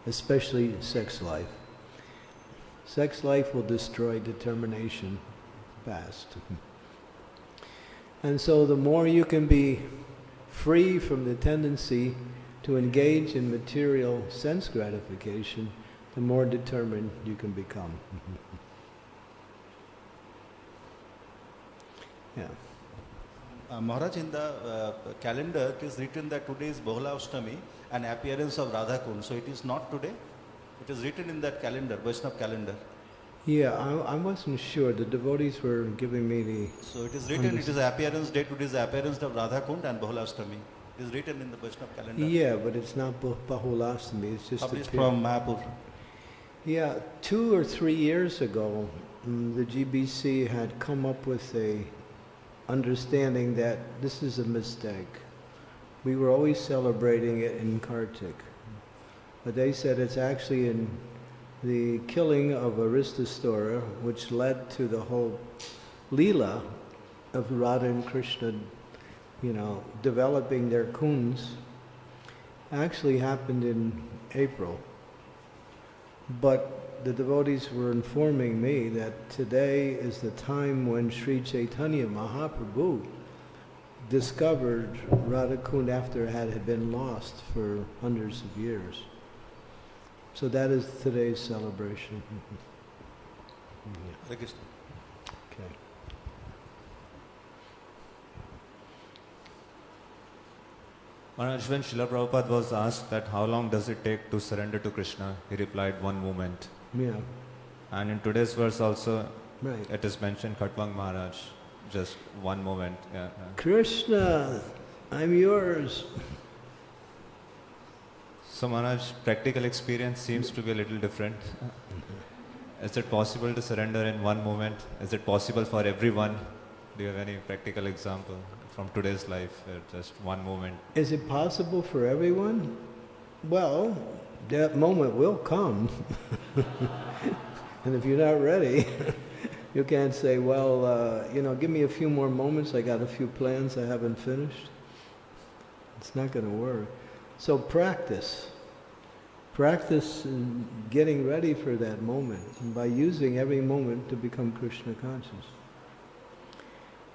especially sex life. Sex life will destroy determination fast. And so the more you can be free from the tendency to engage in material sense gratification, the more determined you can become. yeah. Uh, Maharaj, in the uh, calendar, it is written that today is Bahula Ashtami and appearance of Radha Kund. So it is not today. It is written in that calendar, Vaishnav calendar. Yeah, I, I wasn't sure. The devotees were giving me the. So it is written, it is appearance date, today is appearance of Radha Kund and Bahula Ashtami. It is written in the Vaishnav calendar. Yeah, but it's not Bah- Bahulastami, it's just Published from Mayapur. Yeah, two or three years ago, mm, the GBC had come up with a understanding that this is a mistake. We were always celebrating it in Kartik. But they said it's actually in the killing of Aristasura, which led to the whole Leela of Radha and Krishna, you know, developing their kunds, actually happened in April. But the devotees were informing me that today is the time when Sri Chaitanya Mahaprabhu discovered Radhakund after it had been lost for hundreds of years. So that is today's celebration. Hare Krishna. Okay. Maharaj, when Srila Prabhupada was asked that how long does it take to surrender to Krishna, he replied one moment. Yeah, And in today's verse also, right. it is mentioned Khatwang Maharaj, just one moment. Krishna, I'm yours. So practical experience seems to be a little different. Is it possible to surrender in one moment? Is it possible for everyone? Do you have any practical example from today's life, just one moment? Is it possible for everyone? Well, that moment will come. and if you're not ready, you can't say, well, uh, you know, give me a few more moments. I got a few plans I haven't finished. It's not going to work. So practice. Practice in getting ready for that moment by using every moment to become Krishna conscious.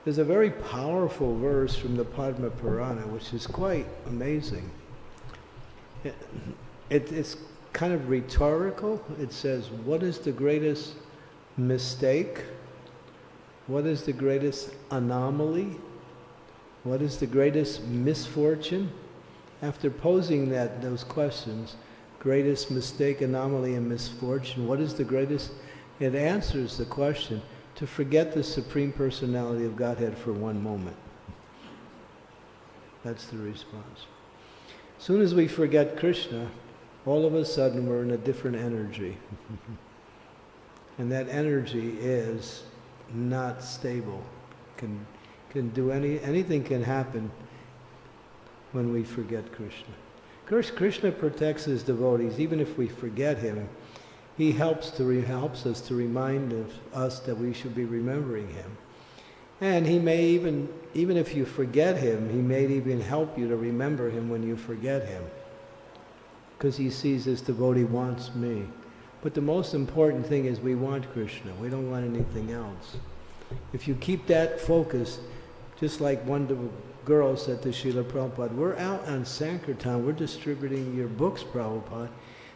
There's a very powerful verse from the Padma Purana which is quite amazing. It, it, it's kind of rhetorical. It says, What is the greatest mistake? What is the greatest anomaly? What is the greatest misfortune? After posing that those questions, greatest mistake, anomaly, and misfortune, what is the greatest? It answers the question to forget the Supreme Personality of Godhead for one moment. That's the response. As soon as we forget Krishna, all of a sudden we're in a different energy. and that energy is not stable. Can, can do any, anything can happen when we forget Krishna. Of course, Krishna protects his devotees. Even if we forget him, he helps to re- helps us to remind us, us that we should be remembering him. And he may even, even if you forget him, he may even help you to remember him when you forget him. Because he sees this devotee wants me. But the most important thing is we want Krishna. We don't want anything else. If you keep that focus, just like one of the girls said to Srila Prabhupada, we're out on Sankirtan, we're distributing your books, Prabhupada,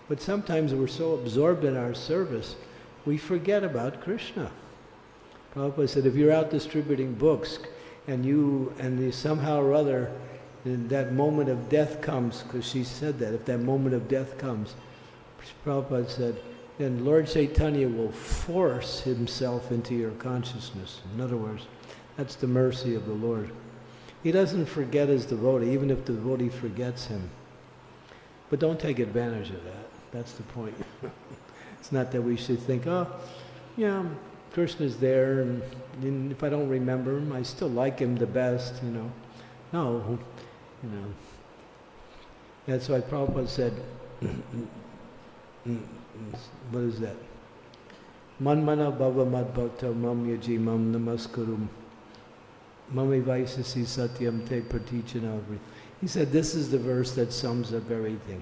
but sometimes we're so absorbed in our service, we forget about Krishna. Prabhupada said, if you're out distributing books and you, and you somehow or other, that moment of death comes, because she said that, if that moment of death comes, Prabhupada said, then Lord Chaitanya will force himself into your consciousness. In other words, that's the mercy of the Lord. He doesn't forget his devotee, even if the devotee forgets him. But don't take advantage of that. That's the point. it's not that we should think, oh, yeah, Krishna's there, and, and if I don't remember him, I still like him the best, you know. No, you know. That's why Prabhupada said, mm, mm, mm, what is that? Manmana bhava mad bhakta mam yaji mam namaskarum mami vaisasi satyam te pratichanavri. He said this is the verse that sums up everything.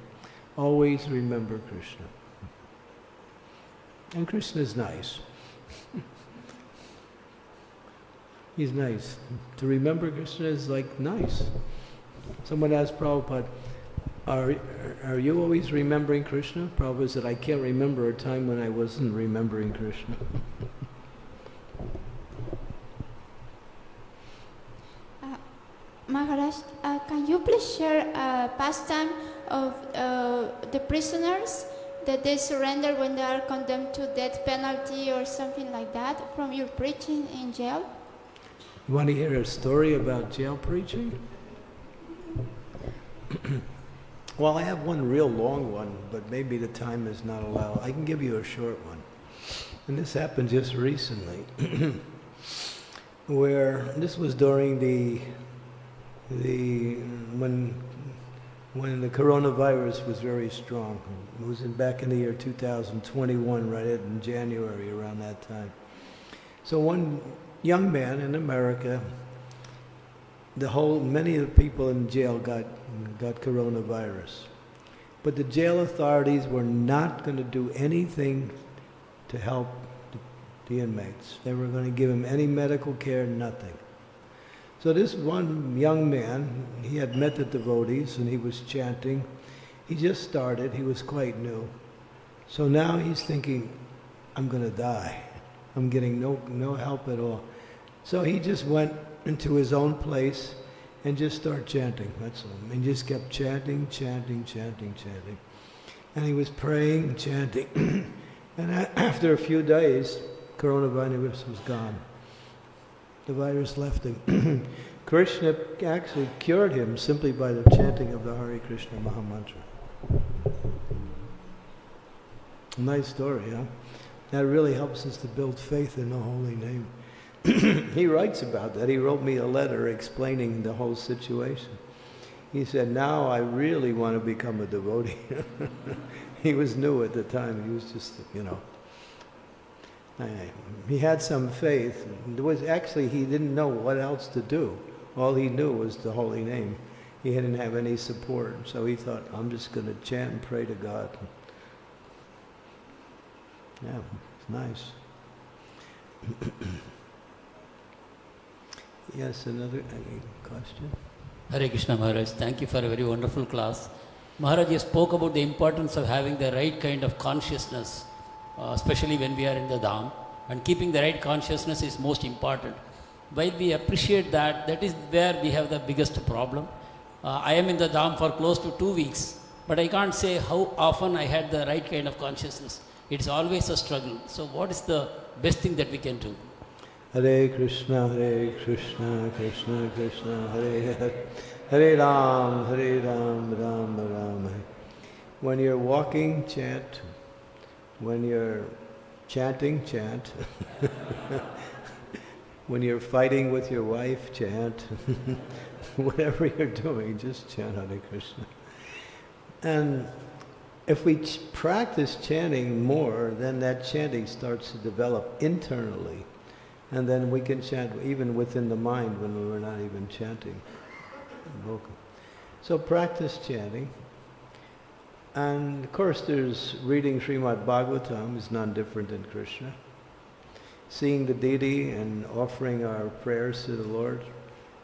Always remember Krishna. And Krishna is nice. He's nice. To remember Krishna is like nice. Someone asked Prabhupada, are, are you always remembering Krishna? Prabhupada said, I can't remember a time when I wasn't remembering Krishna. Maharaj, uh, can you please share a pastime of uh, the prisoners that they surrender when they are condemned to death penalty or something like that from your preaching in jail? You want to hear a story about jail preaching? well, I have one real long one, but maybe the time is not allowed. I can give you a short one. And this happened just recently, where this was during the the when when the coronavirus was very strong. It was in, back in the year 2021, right in January, around that time. So one young man in America, the whole many of the people in jail got got coronavirus, but the jail authorities were not going to do anything to help the, the inmates. They were going to give him any medical care, nothing. So this one young man, he had met the devotees and he was chanting. He just started, he was quite new. So now he's thinking, I'm going to die. I'm getting no, no help at all. So he just went into his own place and just start chanting, that's all. And just kept chanting, chanting, chanting, chanting. And he was praying and chanting. and after a few days, coronavirus was gone the virus left him. Krishna actually cured him simply by the chanting of the Hare Krishna Mahamantra. Nice story, huh? That really helps us to build faith in the holy name. He writes about that. He wrote me a letter explaining the whole situation. He said, now I really want to become a devotee. he was new at the time. He was just, you know, he had some faith. There was actually he didn't know what else to do. All he knew was the holy name. He didn't have any support, so he thought, "I'm just going to chant and pray to God." Yeah, it's nice. Yes, another question. Hare Krishna Maharaj, thank you for a very wonderful class. Maharaj, you spoke about the importance of having the right kind of consciousness uh, especially when we are in the Dham. And keeping the right consciousness is most important. While we appreciate that, that is where we have the biggest problem. Uh, I am in the Dham for close to two weeks, but I can't say how often I had the right kind of consciousness. It's always a struggle. So, what is the best thing that we can do? Hare Krishna, Hare Krishna, Krishna Krishna, Hare Hare, Hare Ram, Hare Ram, Ram Ram. When you're walking, chant when you're chanting, chant. when you're fighting with your wife, chant. Whatever you're doing, just chant Hare Krishna. And if we ch- practice chanting more, then that chanting starts to develop internally. And then we can chant even within the mind when we're not even chanting. vocal. So practice chanting. And of course, there's reading Srimad Bhagavatam is non different than Krishna. Seeing the deity and offering our prayers to the Lord,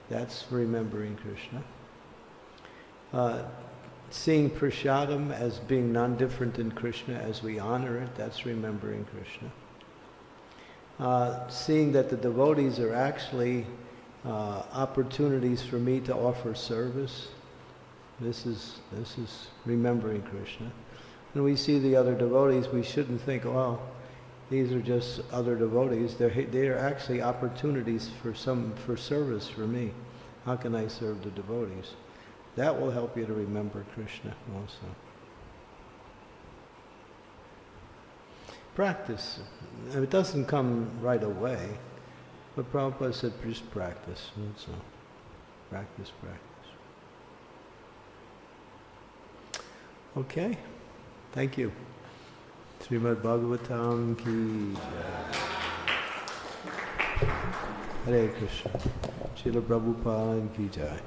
that's remembering Krishna. Uh, seeing Prashadam as being non different than Krishna as we honor it, that's remembering Krishna. Uh, seeing that the devotees are actually uh, opportunities for me to offer service, this is, this is remembering Krishna. When we see the other devotees, we shouldn't think, well, these are just other devotees. They're, they're actually opportunities for some, for service for me. How can I serve the devotees? That will help you to remember Krishna also. Practice. It doesn't come right away, but Prabhupada said just practice. That's all. Practice, practice. Okay. Thank you. Srimad Bhagavatam ki jai. Hare Krishna. Srila Prabhupada ki jai.